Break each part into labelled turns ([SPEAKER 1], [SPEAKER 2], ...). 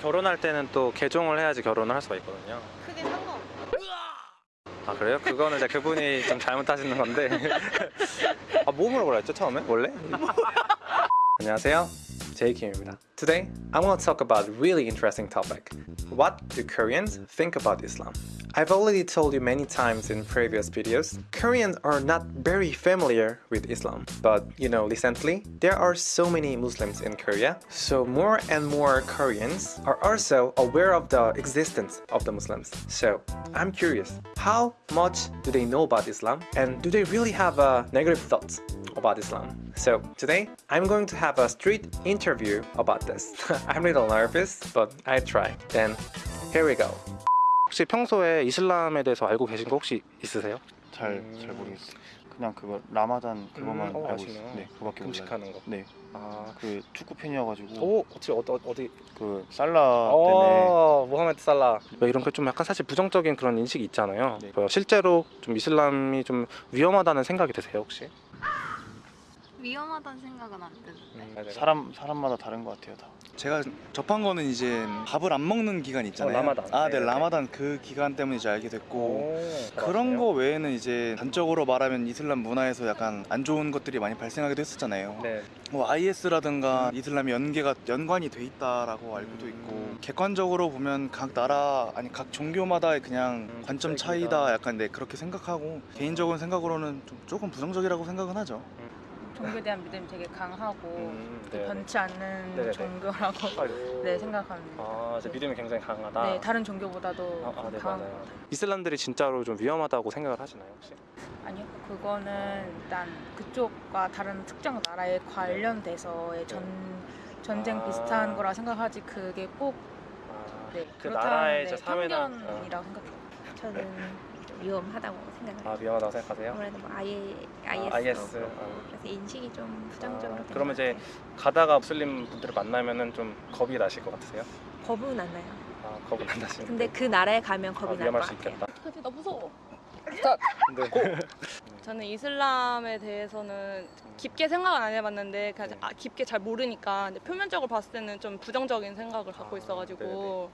[SPEAKER 1] 결혼할 때는 또 개종을 해야지 결혼을 할 수가 있거든요.
[SPEAKER 2] 크게 상관없어.
[SPEAKER 1] 아 그래요? 그거는 이제 그분이 좀 잘못하시는 건데. 아 뭐 물어보라 했죠 처음에? 원래? 안녕하세요. 제이킴입니다. Today, I want to talk about really interesting topic. What do Koreans think about Islam? I've already told you many times in previous videos, Koreans are not very familiar with Islam. But, you know, recently, there are so many Muslims in Korea, so more and more Koreans are also aware of the existence of the Muslims. So, I'm curious, how much do they know about Islam? And do they really have a negative thoughts about Islam. So today I'm going to have a street interview about this. I'm a little nervous, but I try. Then here we go. 혹시 평소에 이슬람에 대해서 알고 계신 거 혹시 있으세요?
[SPEAKER 3] 잘잘 모르겠어요. 그냥 그거 라마단 그것만
[SPEAKER 1] 음, 어,
[SPEAKER 3] 알고
[SPEAKER 1] 아시네요.
[SPEAKER 3] 있어요. 네, 그밖에 몰라요.
[SPEAKER 1] 금식하는 거.
[SPEAKER 3] 네,
[SPEAKER 1] 아,
[SPEAKER 3] 그 축구 팬이어가지고
[SPEAKER 1] 오, 어디 어디 어디?
[SPEAKER 3] 그 살라 때문에
[SPEAKER 1] 어, 모하메드 살라. 이런 게 좀 약간 사실 부정적인 그런 인식이 있잖아요.
[SPEAKER 3] 네.
[SPEAKER 1] 어, 실제로 좀 이슬람이 좀 위험하다는 생각이 드세요 혹시?
[SPEAKER 2] 위험하다는 생각은 안 드는데.
[SPEAKER 1] 음,
[SPEAKER 3] 사람 사람마다 다른 것 같아요 다.
[SPEAKER 4] 제가 접한 거는 이제 밥을 안 먹는 기간 있잖아요.
[SPEAKER 1] 어, 라마단.
[SPEAKER 4] 아, 네,
[SPEAKER 1] 네,
[SPEAKER 4] 라마단 그 기간 때문에 이제 알게 됐고
[SPEAKER 1] 오,
[SPEAKER 4] 그런 거 외에는 이제 단적으로 말하면 이슬람 문화에서 약간 안 좋은 것들이 많이 발생하기도 했었잖아요.
[SPEAKER 1] 네.
[SPEAKER 4] 뭐 IS라든가 이슬람이 연계가 연관이 돼 있다라고 알고도
[SPEAKER 1] 음.
[SPEAKER 4] 있고 객관적으로 보면 각 나라 아니 각 종교마다의 그냥
[SPEAKER 1] 음,
[SPEAKER 4] 관점. 차이다 약간 네 그렇게 생각하고 개인적인 생각으로는 좀 조금 부정적이라고 생각은 하죠.
[SPEAKER 5] 종교에 대한 믿음이 되게 강하고
[SPEAKER 1] 음, 네.
[SPEAKER 5] 변치 않는
[SPEAKER 1] 네네네.
[SPEAKER 5] 종교라고
[SPEAKER 1] 아이고.
[SPEAKER 5] 네 생각합니다.
[SPEAKER 1] 아, 이제 믿음이 굉장히 강하다.
[SPEAKER 5] 네 다른 종교보다도
[SPEAKER 1] 아, 아, 네,
[SPEAKER 5] 강한
[SPEAKER 1] 맞아요.
[SPEAKER 5] 것 같아요.
[SPEAKER 1] 이슬람들이 진짜로 좀 위험하다고 생각을 하시나요 혹시?
[SPEAKER 5] 아니요 그거는 일단 그쪽과 다른 특정 나라에 관련돼서의 전 전쟁
[SPEAKER 1] 아.
[SPEAKER 5] 비슷한 거라 생각하지 그게 꼭
[SPEAKER 1] 아,
[SPEAKER 5] 네,
[SPEAKER 1] 그
[SPEAKER 5] 그렇다는
[SPEAKER 1] 나라의
[SPEAKER 5] 네,
[SPEAKER 1] 사회나
[SPEAKER 5] 편견이라고 생각해요.
[SPEAKER 6] 저는 위험하다고 생각해요.
[SPEAKER 1] 아 위험하다고 생각하세요?
[SPEAKER 6] 아무래도 뭐 IS,
[SPEAKER 1] 아, IS, 아.
[SPEAKER 6] 그래서 인식이 좀 부정적으로
[SPEAKER 1] 아, 그러면
[SPEAKER 6] 것
[SPEAKER 1] 이제. 가다가 무슬림 분들을 만나면은 좀 겁이 나실 것 같으세요?
[SPEAKER 6] 겁은 안 나요.
[SPEAKER 1] 아 겁은 안 나시는데
[SPEAKER 6] 근데 그 나라에 가면 겁이
[SPEAKER 1] 아,
[SPEAKER 6] 날
[SPEAKER 1] 위험할 것수
[SPEAKER 6] 같아요.
[SPEAKER 1] 있겠다.
[SPEAKER 7] 나 무서워.
[SPEAKER 1] 근데
[SPEAKER 7] 저는 이슬람에 대해서는 깊게 생각은 안 해봤는데 그냥
[SPEAKER 1] 네.
[SPEAKER 7] 아, 깊게 잘 모르니까 근데 표면적으로 봤을 때는 좀 부정적인 생각을 갖고
[SPEAKER 1] 아,
[SPEAKER 7] 있어가지고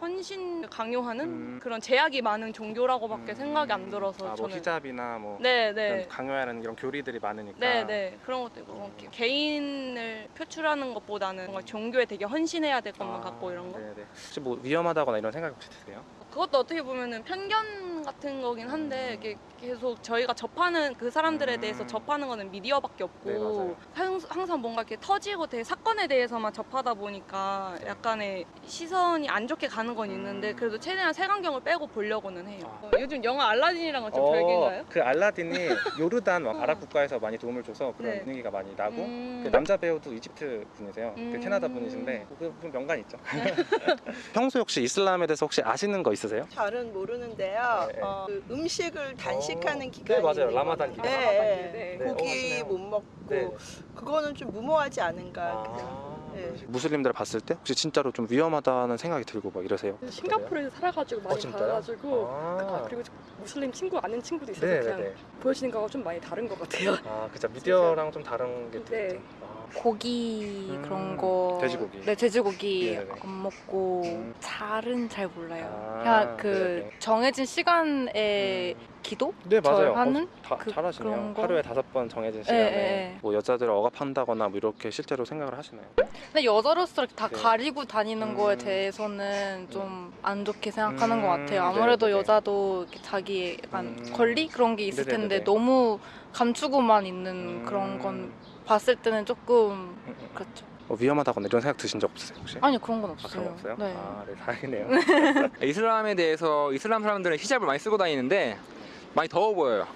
[SPEAKER 7] 헌신 강요하는
[SPEAKER 1] 음.
[SPEAKER 7] 그런 제약이 많은 종교라고밖에
[SPEAKER 1] 음,
[SPEAKER 7] 생각이 안 들어서
[SPEAKER 1] 아, 뭐
[SPEAKER 7] 저는.
[SPEAKER 1] 히잡이나 뭐
[SPEAKER 7] 네네.
[SPEAKER 1] 이런 강요하는 이런 교리들이 많으니까.
[SPEAKER 7] 네 네. 그런 것도 있고. 뭐 개- 개인을 표출하는 것보다는 뭔가 종교에 되게 헌신해야 될 것만
[SPEAKER 1] 아,
[SPEAKER 7] 갖고 이런 거?
[SPEAKER 1] 네네. 혹시 뭐 위험하다거나 이런 생각 혹시 드세요?
[SPEAKER 7] 그것도 어떻게 보면은 편견 같은 거긴 한데 이게 계속 저희가 접하는 그 사람들에
[SPEAKER 1] 음.
[SPEAKER 7] 대해서 접하는 거는 미디어밖에 없고
[SPEAKER 1] 네, 맞아요.
[SPEAKER 7] 항- 항상 뭔가 이렇게 터지고 되게 사건에 대해서만 접하다 보니까
[SPEAKER 1] 네.
[SPEAKER 7] 약간의 시선이 안 좋게 가는 건 있는데
[SPEAKER 1] 음.
[SPEAKER 7] 그래도 최대한 색안경을 빼고 보려고는 해요.
[SPEAKER 1] 아.
[SPEAKER 7] 어, 요즘 영화 알라딘이랑은 좀 별개인가요?
[SPEAKER 1] 그 알라딘이 요르단 막 아랍 국가에서 많이 도움을 줘서 그런
[SPEAKER 7] 네.
[SPEAKER 1] 분위기가 많이 나고
[SPEAKER 7] 음.
[SPEAKER 1] 그 남자 배우도 이집트 분이세요. 그
[SPEAKER 7] 음.
[SPEAKER 1] 캐나다 분이신데 그분 명간 있죠. 평소에 혹시 이슬람에 대해서 혹시 아시는 거 있으세요?
[SPEAKER 8] 잘은 모르는데요.
[SPEAKER 1] 네, 네.
[SPEAKER 8] 어, 그 음식을 단식하는
[SPEAKER 1] 어,
[SPEAKER 8] 기간이
[SPEAKER 1] 네, 맞아요. 라마단. 기간.
[SPEAKER 8] 네, 네.
[SPEAKER 7] 네.
[SPEAKER 1] 네, 어,
[SPEAKER 8] 고기
[SPEAKER 1] 하시네요.
[SPEAKER 8] 못 먹고
[SPEAKER 1] 네.
[SPEAKER 8] 그거는 좀 무모하지 않은가. 그냥.
[SPEAKER 1] 아,
[SPEAKER 8] 네.
[SPEAKER 1] 무슬림들 봤을 때 혹시 진짜로 좀 위험하다는 생각이 들고 막 이러세요?
[SPEAKER 7] 싱가포르에서 살아가지고
[SPEAKER 1] 어, 진짜요? 아,
[SPEAKER 7] 그리고 무슬림 친구 아는 친구도 있어서
[SPEAKER 1] 네, 네, 네.
[SPEAKER 7] 보여지는 거가 좀 많이 다른 것 같아요.
[SPEAKER 1] 아, 그죠. 미디어랑 좀 다른 게
[SPEAKER 7] 네.
[SPEAKER 1] 있죠. 아,
[SPEAKER 9] 고기
[SPEAKER 1] 음,
[SPEAKER 9] 그런 거
[SPEAKER 1] 돼지고기.
[SPEAKER 9] 네 돼지고기
[SPEAKER 1] 네네네.
[SPEAKER 9] 안 먹고
[SPEAKER 1] 음.
[SPEAKER 9] 잘은 잘 몰라요.
[SPEAKER 1] 아,
[SPEAKER 9] 그냥 그
[SPEAKER 1] 네네.
[SPEAKER 9] 정해진 시간에
[SPEAKER 1] 음.
[SPEAKER 9] 기도
[SPEAKER 1] 네 맞아요. 어, 다,
[SPEAKER 9] 그-
[SPEAKER 1] 잘하시네요. 하루에 다섯 번 정해진
[SPEAKER 9] 예,
[SPEAKER 1] 시간에
[SPEAKER 9] 예, 예.
[SPEAKER 1] 뭐 여자들을 억압한다거나 뭐 이렇게 실제로 생각을 하시나요?
[SPEAKER 9] 근데 여자로서 이렇게 다
[SPEAKER 1] 네.
[SPEAKER 9] 가리고 다니는
[SPEAKER 1] 음.
[SPEAKER 9] 거에 대해서는 좀 안 좋게 생각하는
[SPEAKER 1] 음,
[SPEAKER 9] 것 같아요. 아무래도
[SPEAKER 1] 네네네.
[SPEAKER 9] 여자도 자기 약간
[SPEAKER 1] 음.
[SPEAKER 9] 권리 그런 게 있을. 텐데 너무 감추고만 있는
[SPEAKER 1] 음.
[SPEAKER 9] 그런 건 봤을 때는 조금
[SPEAKER 1] 음, 음.
[SPEAKER 9] 그렇죠.
[SPEAKER 1] 뭐 위험하다거나 이런 생각 드신 적 없으세요 혹시?
[SPEAKER 9] 아니 그런 건
[SPEAKER 1] 아,
[SPEAKER 9] 없어요.
[SPEAKER 1] 그런 거 없어요?
[SPEAKER 9] 네.
[SPEAKER 1] 아, 네 다행이네요.
[SPEAKER 10] 이슬람에 대해서 이슬람 사람들은 히잡을 많이 쓰고 다니는데 많이 더워 보여요.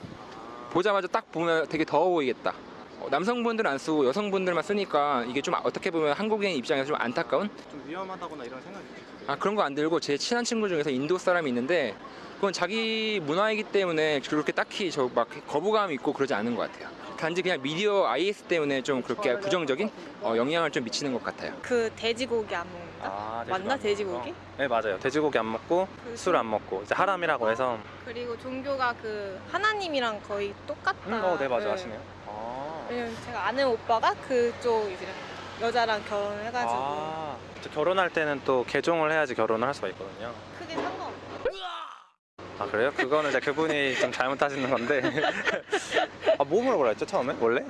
[SPEAKER 10] 보자마자 딱 보면 되게 더워 보이겠다. 어, 남성분들은 안 쓰고 여성분들만 쓰니까 이게 좀 어떻게 보면 한국인 입장에서 좀 안타까운
[SPEAKER 1] 좀 위험하다거나 이런 생각이 드세요?
[SPEAKER 10] 아 그런 거 안 들고 제 친한 친구 중에서 인도 사람이 있는데 그건 자기 문화이기 때문에 그렇게 딱히 저 막 거부감이 있고 그러지 않은 것 같아요. 단지 그냥 미디어 IS 때문에 좀 그렇게 부정적인 어, 영향을 좀 미치는 것 같아요.
[SPEAKER 2] 그 돼지고기 안 먹는다?
[SPEAKER 1] 아,
[SPEAKER 2] 맞나,
[SPEAKER 1] 안
[SPEAKER 2] 돼지고기?
[SPEAKER 1] 네 맞아요. 돼지고기 안 먹고
[SPEAKER 2] 그
[SPEAKER 1] 술안 먹고 이제 하람이라고 해서
[SPEAKER 2] 그리고 종교가 그 하나님이랑 거의 똑같다.
[SPEAKER 1] 음, 어, 네 맞아
[SPEAKER 2] 네.
[SPEAKER 1] 하시네요. 아,
[SPEAKER 2] 왜냐면 제가 아는 오빠가 그쪽 이제 여자랑 결혼해가지고
[SPEAKER 1] 아, 저 결혼할 때는 또 개종을 해야지 결혼을 할 수가 있거든요.
[SPEAKER 2] 크게 상관없어요.
[SPEAKER 1] 아 그래요? 그거는 이제 그분이 좀 잘못하시는 건데. 아, 뭐 물어보라 했죠 처음에? 원래?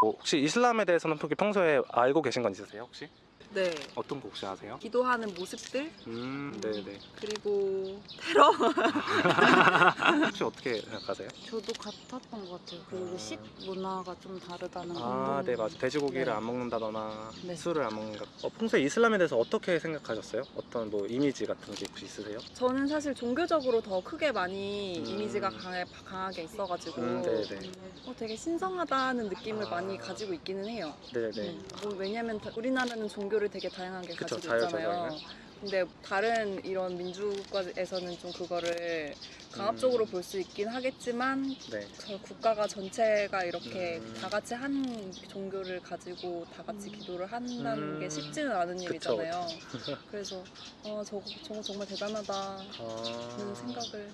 [SPEAKER 1] 뭐, 혹시 이슬람에 대해서는 평소에 알고 계신 건 있으세요 혹시?
[SPEAKER 11] 네.
[SPEAKER 1] 어떤 거 혹시 아세요?
[SPEAKER 11] 기도하는 모습들
[SPEAKER 1] 음, 네네.
[SPEAKER 11] 그리고 테러
[SPEAKER 1] 혹시 어떻게 생각하세요?
[SPEAKER 9] 저도 같았던 것 같아요. 그리고 식 문화가 좀 다르다는
[SPEAKER 1] 아, 건네 맞아. 돼지고기를
[SPEAKER 9] 네.
[SPEAKER 1] 안 먹는다거나
[SPEAKER 9] 네.
[SPEAKER 1] 술을 안 먹는다. 어, 평소에 이슬람에 대해서 어떻게 생각하셨어요? 어떤 뭐 이미지 같은 게 혹시 있으세요?
[SPEAKER 11] 저는 사실 종교적으로 더 크게 많이
[SPEAKER 1] 음.
[SPEAKER 11] 이미지가 강해, 강하게 있어가지고
[SPEAKER 1] 음, 네네.
[SPEAKER 11] 어, 되게 신성하다는 느낌을
[SPEAKER 1] 아.
[SPEAKER 11] 많이 가지고 있기는 해요.
[SPEAKER 1] 네네.
[SPEAKER 11] 음, 뭐 왜냐면 다- 우리나라는 종 교를 되게 다양하게
[SPEAKER 1] 그쵸,
[SPEAKER 11] 가지고 있잖아요.
[SPEAKER 1] 자유자재로요.
[SPEAKER 11] 근데 다른 이런 민주국가에서는 좀 그거를 강압적으로
[SPEAKER 1] 음.
[SPEAKER 11] 볼수 있긴 하겠지만
[SPEAKER 1] 네.
[SPEAKER 11] 저 국가가 전체가 이렇게
[SPEAKER 1] 음.
[SPEAKER 11] 다 같이 한 종교를 가지고 다 같이 기도를 한다는
[SPEAKER 1] 음.
[SPEAKER 11] 게 쉽지는 않은
[SPEAKER 1] 그쵸,
[SPEAKER 11] 일이잖아요. 그래서 어, 저거, 저거 정말 대단하다는
[SPEAKER 1] 아.
[SPEAKER 11] 생각을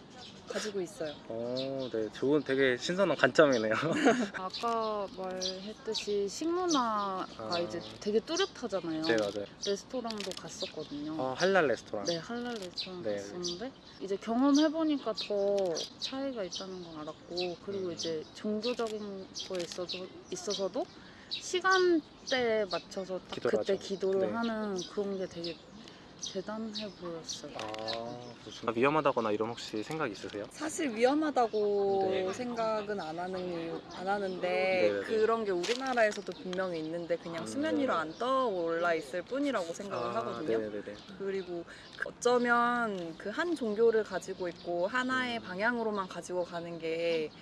[SPEAKER 11] 가지고 있어요.
[SPEAKER 1] 어, 네. 좋은 되게 신선한 관점이네요.
[SPEAKER 9] 아까 말했듯이 식문화가
[SPEAKER 1] 아.
[SPEAKER 9] 이제 되게 뚜렷하잖아요.
[SPEAKER 1] 네, 맞아요.
[SPEAKER 9] 레스토랑도 갔었거든요.
[SPEAKER 1] 어, 할랄 레스토랑.
[SPEAKER 9] 네, 할랄 레스토랑
[SPEAKER 1] 네.
[SPEAKER 9] 갔었는데 이제 경험해보니까 더 차이가 있다는 걸 알았고 그리고
[SPEAKER 1] 음.
[SPEAKER 9] 이제 종교적인 거에 있어서, 있어서도 시간대에 맞춰서 딱
[SPEAKER 1] 기도를
[SPEAKER 9] 그때
[SPEAKER 1] 하죠.
[SPEAKER 9] 기도를
[SPEAKER 1] 네.
[SPEAKER 9] 하는 그런 게 되게 대단해 보였어요.
[SPEAKER 1] 아, 무슨 위험하다거나 이런 혹시 생각 있으세요?
[SPEAKER 11] 사실 위험하다고
[SPEAKER 1] 네.
[SPEAKER 11] 생각은 안 하는 안 하는데
[SPEAKER 1] 네네네.
[SPEAKER 11] 그런 게 우리나라에서도 분명히 있는데 그냥
[SPEAKER 1] 음.
[SPEAKER 11] 수면 위로 안 떠올라 있을 뿐이라고 생각을 하거든요.
[SPEAKER 1] 아, 네네네.
[SPEAKER 11] 그리고 어쩌면 그 한 종교를 가지고 있고 하나의 방향으로만 가지고 가는 게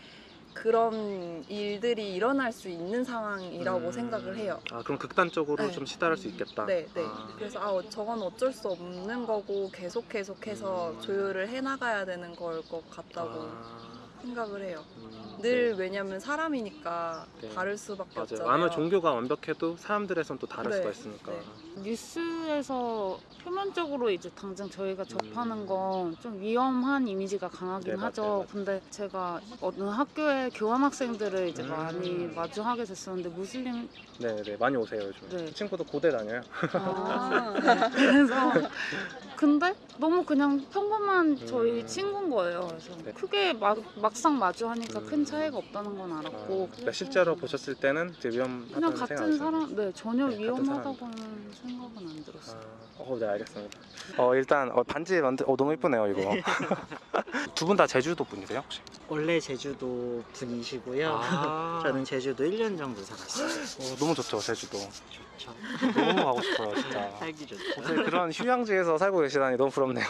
[SPEAKER 11] 그런 일들이 일어날 수 있는 상황이라고
[SPEAKER 1] 음.
[SPEAKER 11] 생각을 해요.
[SPEAKER 1] 아, 그럼 극단적으로
[SPEAKER 11] 네.
[SPEAKER 1] 좀 시달할 수 있겠다.
[SPEAKER 11] 네, 네.
[SPEAKER 1] 아.
[SPEAKER 11] 그래서 아, 어, 저건 어쩔 수 없는 거고 계속 계속해서
[SPEAKER 1] 음.
[SPEAKER 11] 조율을 해 나가야 되는 걸 것 같다고
[SPEAKER 1] 아,
[SPEAKER 11] 생각을 해요.
[SPEAKER 1] 음,
[SPEAKER 11] 늘
[SPEAKER 1] 네.
[SPEAKER 11] 왜냐면 사람이니까
[SPEAKER 1] 네.
[SPEAKER 11] 다를 수밖에
[SPEAKER 1] 맞아요.
[SPEAKER 11] 없잖아요.
[SPEAKER 1] 아무리 종교가 완벽해도 사람들에선 또 다를
[SPEAKER 11] 네,
[SPEAKER 1] 수가 있으니까.
[SPEAKER 11] 네.
[SPEAKER 9] 뉴스에서 표면적으로 이제 당장 저희가 접하는
[SPEAKER 1] 음.
[SPEAKER 9] 건좀 위험한 이미지가 강하긴
[SPEAKER 1] 네, 맞아요,
[SPEAKER 9] 하죠.
[SPEAKER 1] 맞아요.
[SPEAKER 9] 근데 제가 어느 학교에 교환 학생들을 이제
[SPEAKER 1] 음.
[SPEAKER 9] 많이 마주하게 됐었는데 무슬림
[SPEAKER 1] 네 네 많이 오세요 요즘.
[SPEAKER 9] 네.
[SPEAKER 1] 친구도 고대 다녀요.
[SPEAKER 9] 아, 네. 그래서 근데 너무 그냥 평범한 저희
[SPEAKER 1] 음.
[SPEAKER 9] 친구인 거예요. 그래서
[SPEAKER 1] 네.
[SPEAKER 9] 크게 막, 막상 마주하니까
[SPEAKER 1] 음.
[SPEAKER 9] 큰 차이가 없다는 건 알았고
[SPEAKER 1] 아, 그러니까 실제로 보셨을 때는 이제
[SPEAKER 9] 그냥
[SPEAKER 1] 위험하다는
[SPEAKER 9] 같은
[SPEAKER 1] 생각이
[SPEAKER 9] 사람, 네 전혀
[SPEAKER 1] 네, 같은
[SPEAKER 9] 위험하다고는 생각은 안 들었어요.
[SPEAKER 1] 아, 어, 네 알겠습니다. 어 일단 어, 반지 만들, 어 너무 이쁘네요 이거. 두 분 다 제주도 분이세요 혹시?
[SPEAKER 12] 원래 제주도 분이시고요.
[SPEAKER 1] 아.
[SPEAKER 12] 저는 제주도 1년 정도 살았어요.
[SPEAKER 1] 어, 너무 좋죠 제주도. 너무 가고 싶어요 진짜.
[SPEAKER 12] 살기.
[SPEAKER 1] 어떻게 그런 휴양지에서 살고 계시다니 너무 부럽네요.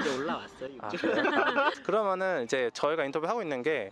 [SPEAKER 12] 이제 올라왔어요.
[SPEAKER 1] 아. 그래요? 그러면은 이제 저희가 인터뷰 하고 있는 게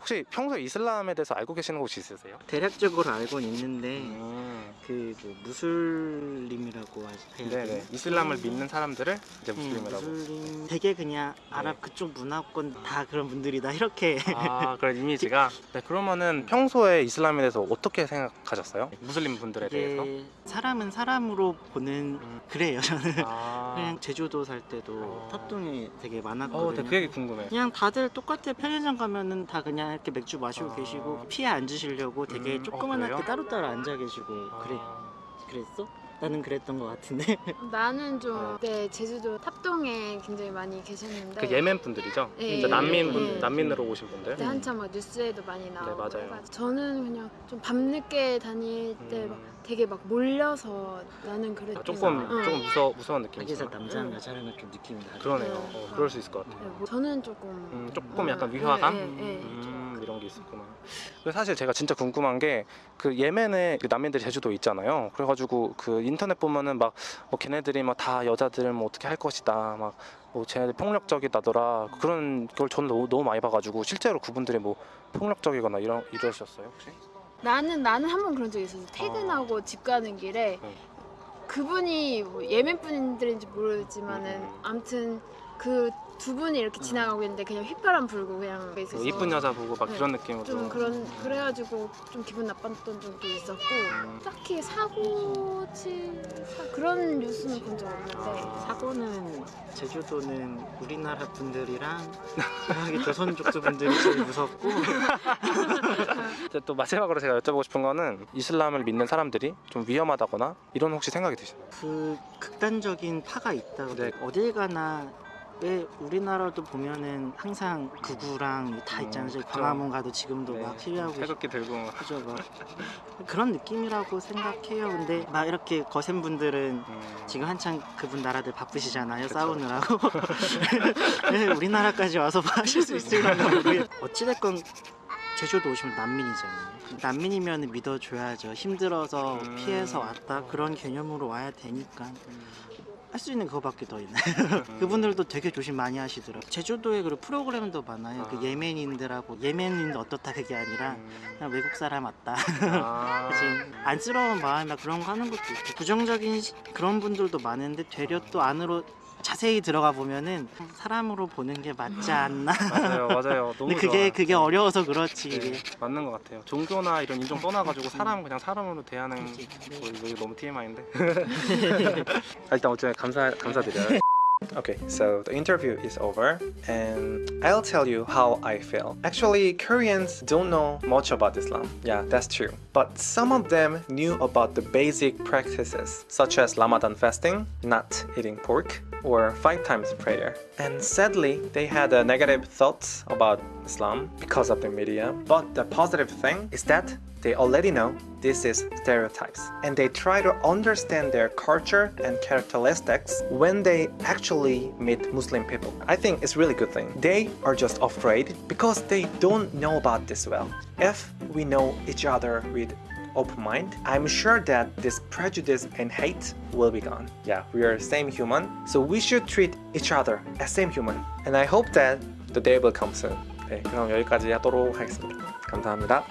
[SPEAKER 1] 혹시 평소에 이슬람에 대해서 알고 계시는 곳이 있으세요?
[SPEAKER 12] 대략적으로 알고는 있는데
[SPEAKER 1] 음,
[SPEAKER 12] 그뭐 무슬림이라고 해야 되나?
[SPEAKER 1] 이슬람을
[SPEAKER 12] 음.
[SPEAKER 1] 믿는 사람들을 이제
[SPEAKER 12] 음,
[SPEAKER 1] 무슬림이라고.
[SPEAKER 12] 무슬림 되게 그냥 아랍 그쪽 문화권 다 그런 분들이다 이렇게
[SPEAKER 1] 아 그런 이미지가. 네 그러면은 평소에 이슬람에 대해서 어떻게 생각하셨어요? 무슬림 분들에 대해서?
[SPEAKER 12] 이게 사람은 사람으로 보는 그래요 저는
[SPEAKER 1] 아,
[SPEAKER 12] 그냥 제주도 살 때도
[SPEAKER 1] 어.
[SPEAKER 12] 탑동이 되게
[SPEAKER 1] 어,
[SPEAKER 12] 많았거든요.
[SPEAKER 1] 네, 그 얘기 궁금해.
[SPEAKER 12] 그냥 다들 똑같아 편의점 가면은 다 그냥 이렇게 맥주 마시고
[SPEAKER 1] 아.
[SPEAKER 12] 계시고 피해 앉으시려고 되게
[SPEAKER 1] 음, 어,
[SPEAKER 12] 조그만하게
[SPEAKER 1] 그래요?
[SPEAKER 12] 따로따로 앉아 계시고 그래
[SPEAKER 1] 아,
[SPEAKER 12] 그랬어? 나는 그랬던 것 같은데
[SPEAKER 13] 나는 좀
[SPEAKER 1] 어.
[SPEAKER 13] 그때 제주도 탑동에 굉장히 많이 계셨는데
[SPEAKER 1] 그 예멘 분들이죠?
[SPEAKER 13] 네,
[SPEAKER 1] 그 난민 분
[SPEAKER 13] 네.
[SPEAKER 1] 난민으로 오신 분들.
[SPEAKER 13] 그때 한참 막 뉴스에도 많이 나오고
[SPEAKER 1] 네, 맞아요.
[SPEAKER 13] 저는 그냥 좀 밤늦게 다닐 때막
[SPEAKER 1] 음,
[SPEAKER 13] 되게 막 몰려서 나는 그랬던
[SPEAKER 1] 아, 조금
[SPEAKER 13] 거. 응.
[SPEAKER 1] 조금 무서 무서운 느낌.
[SPEAKER 12] 거기서 남자랑
[SPEAKER 13] 응.
[SPEAKER 12] 여자랑은 좀 느낌이 다르
[SPEAKER 1] 그러네요.
[SPEAKER 13] 네.
[SPEAKER 1] 어, 그럴 수 있을 것 같아요.
[SPEAKER 13] 네, 뭐 저는 조금
[SPEAKER 1] 음, 조금
[SPEAKER 13] 어,
[SPEAKER 1] 약간
[SPEAKER 13] 네,
[SPEAKER 1] 위화감
[SPEAKER 13] 네, 네.
[SPEAKER 1] 음, 이런 게 있었구나. 사실 제가 진짜 궁금한 게 그 예멘에 그 난민들 제주도 있잖아요. 그래가지고 그 인터넷 보면은 막 뭐 걔네들이 막 다 여자들 뭐 어떻게 할 것이다 막. 뭐 쟤네들 폭력적이다더라 그런 걸 저는 너무, 너무 많이 봐가지고 실제로 그분들이 뭐 폭력적이거나 이런 이러셨어요 혹시?
[SPEAKER 13] 나는 나는 한 번 그런 적이 있었어 퇴근하고 집 가는 길에
[SPEAKER 1] 네.
[SPEAKER 13] 그분이 뭐 예멘 분들인지 모르지만은
[SPEAKER 1] 음.
[SPEAKER 13] 아무튼 그 두 분이 이렇게 지나가고 있는데 그냥 휘파람 불고 그냥 있어서
[SPEAKER 1] 뭐 이쁜 여자 보고 막
[SPEAKER 13] 네.
[SPEAKER 1] 이런 느낌으로
[SPEAKER 13] 좀 그런 그래가지고 좀 기분 나빴던 적도 있었고
[SPEAKER 1] 음.
[SPEAKER 13] 딱히 사고 치 사- 그런 뉴스는 본 적 없는데
[SPEAKER 12] 사고는 제주도는 우리나라 분들이랑 여기 조선족들 분들이 제일 무섭고
[SPEAKER 1] 이제 또 마지막으로 제가 여쭤보고 싶은 거는 이슬람을 믿는 사람들이 좀 위험하다거나 이런 혹시 생각이 드시나요?
[SPEAKER 12] 그 극단적인 파가 있다고
[SPEAKER 1] 네.
[SPEAKER 12] 어딜 가나 왜 우리나라도 보면은 항상 극우랑 다 있잖아요. 저희
[SPEAKER 1] 그쵸.
[SPEAKER 12] 광화문 가도 지금도
[SPEAKER 1] 네.
[SPEAKER 12] 막 시위하고
[SPEAKER 1] 태극기 들고 막.
[SPEAKER 12] 그죠 막 그런 느낌이라고 생각해요. 근데 막 이렇게 거센 분들은
[SPEAKER 1] 음.
[SPEAKER 12] 지금 한창 그분 나라들 바쁘시잖아요. 싸우느라고. 네, 우리나라까지 와서 뭐 하실 수 있을까 모르겠 어찌 됐건 제주도 오시면 난민이잖아요. 난민이면 믿어줘야죠. 힘들어서
[SPEAKER 1] 음.
[SPEAKER 12] 피해서 왔다 그런 개념으로 와야 되니까 할 수 있는 그거밖에 더 있나요?
[SPEAKER 1] 음.
[SPEAKER 12] 그분들도 되게 조심 많이 하시더라고요. 제주도에 그 프로그램도 많아요.
[SPEAKER 1] 아.
[SPEAKER 12] 그 예멘인들하고 예멘인 어떻다 그게 아니라 그냥 외국 사람 왔다.
[SPEAKER 1] 아.
[SPEAKER 12] 안쓰러운 마음이나 그런 거 하는 것도 있고 부정적인 시- 그런 분들도 많은데 되려 또 안으로 자세히 들어가 보면은 사람으로 보는 게 맞지 않나
[SPEAKER 1] 맞아요, 맞아요. 너무
[SPEAKER 12] 근데 그게
[SPEAKER 1] 좋아요.
[SPEAKER 12] 그게 어려워서 그렇지
[SPEAKER 1] 네,
[SPEAKER 12] 이게
[SPEAKER 1] 맞는 것 같아요. 종교나 이런 인종 떠나가지고 사람 그냥 사람으로 대하는 뭐 이거 너무 TMI인데. 일단 어쨌든 감사 감사드려요. Okay, so the interview is over, and I'll tell you how I feel. Actually, Koreans don't know much about Islam. Yeah, that's true. But some of them knew about the basic practices, such as Ramadan fasting, not eating pork, or five times prayer. And sadly, they had a negative thoughts about Islam because of the media. But the positive thing is that they already know this is stereotypes and they try to understand their culture and characteristics when they actually meet Muslim people. I think it's really good thing. They are just afraid because they don't know about this well. If we know each other with open mind, I'm sure that this prejudice and hate will be gone. Yeah, we are same human, so we should treat each other as same human. And I hope that the day will come soon. 네, 그럼 여기까지 하도록 하겠습니다. 감사합니다.